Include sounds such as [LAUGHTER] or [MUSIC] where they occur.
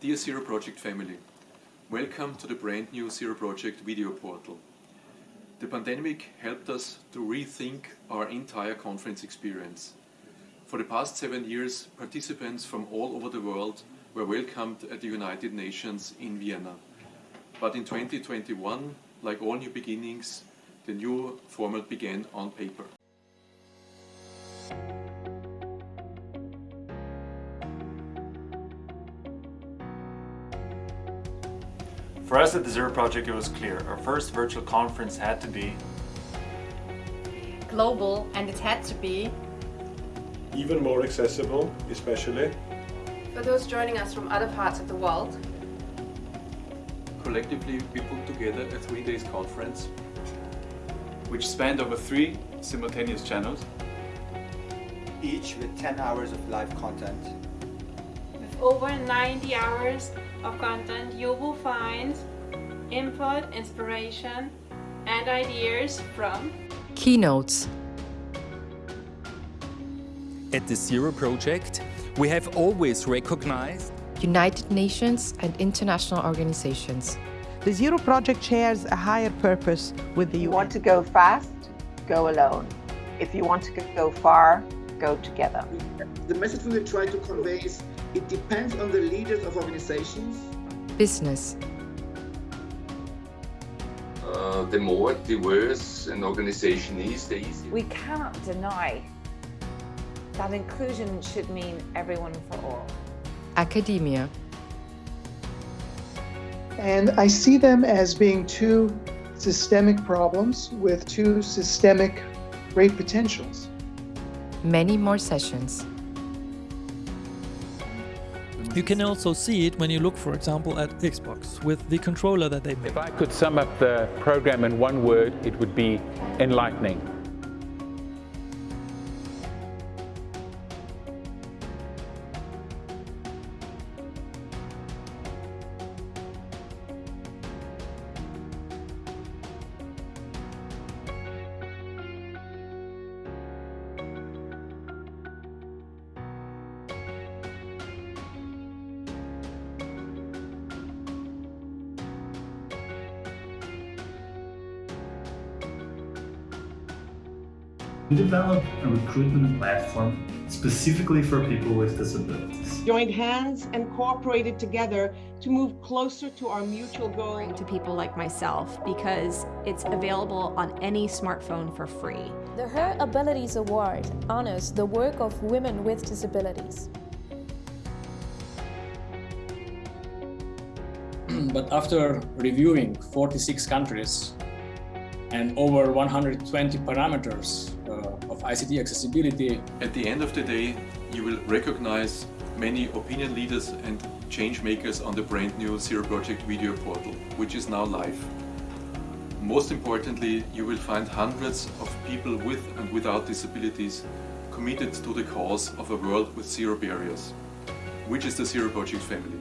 Dear Zero Project family, welcome to the brand new Zero Project video portal. The pandemic helped us to rethink our entire conference experience. For the past seven years, participants from all over the world were welcomed at the United Nations in Vienna. But in 2021, like all new beginnings, the new format began on paper. For us at the Zero Project it was clear, our first virtual conference had to be global and it had to be even more accessible, especially for those joining us from other parts of the world. Collectively we put together a three days conference which spanned over three simultaneous channels each with 10 hours of live content. With over 90 hours of content, you will find input, inspiration, and ideas from keynotes. At the Zero Project, we have always recognized United Nations and international organizations. The Zero Project shares a higher purpose with the UN. You want to go fast? Go alone. If you want to go far, go together. The message we will try to convey is it depends on the leaders of organizations. Business. Uh, the more diverse an organization is, the easier. We cannot deny that inclusion should mean everyone for all. Academia. And I see them as being two systemic problems with two systemic great potentials. Many more sessions. You can also see it when you look, for example, at Xbox with the controller that they made. If I could sum up the program in one word, it would be enlightening. We developed a recruitment platform specifically for people with disabilities. Joined hands and cooperated together to move closer to our mutual goal. To people like myself because it's available on any smartphone for free. The Her Abilities Award honors the work of women with disabilities. [CLEARS THROAT] but after reviewing 46 countries and over 120 parameters uh, of ICT accessibility. At the end of the day, you will recognize many opinion leaders and change makers on the brand new Zero Project video portal, which is now live. Most importantly, you will find hundreds of people with and without disabilities committed to the cause of a world with zero barriers, which is the Zero Project family.